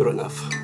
good enough.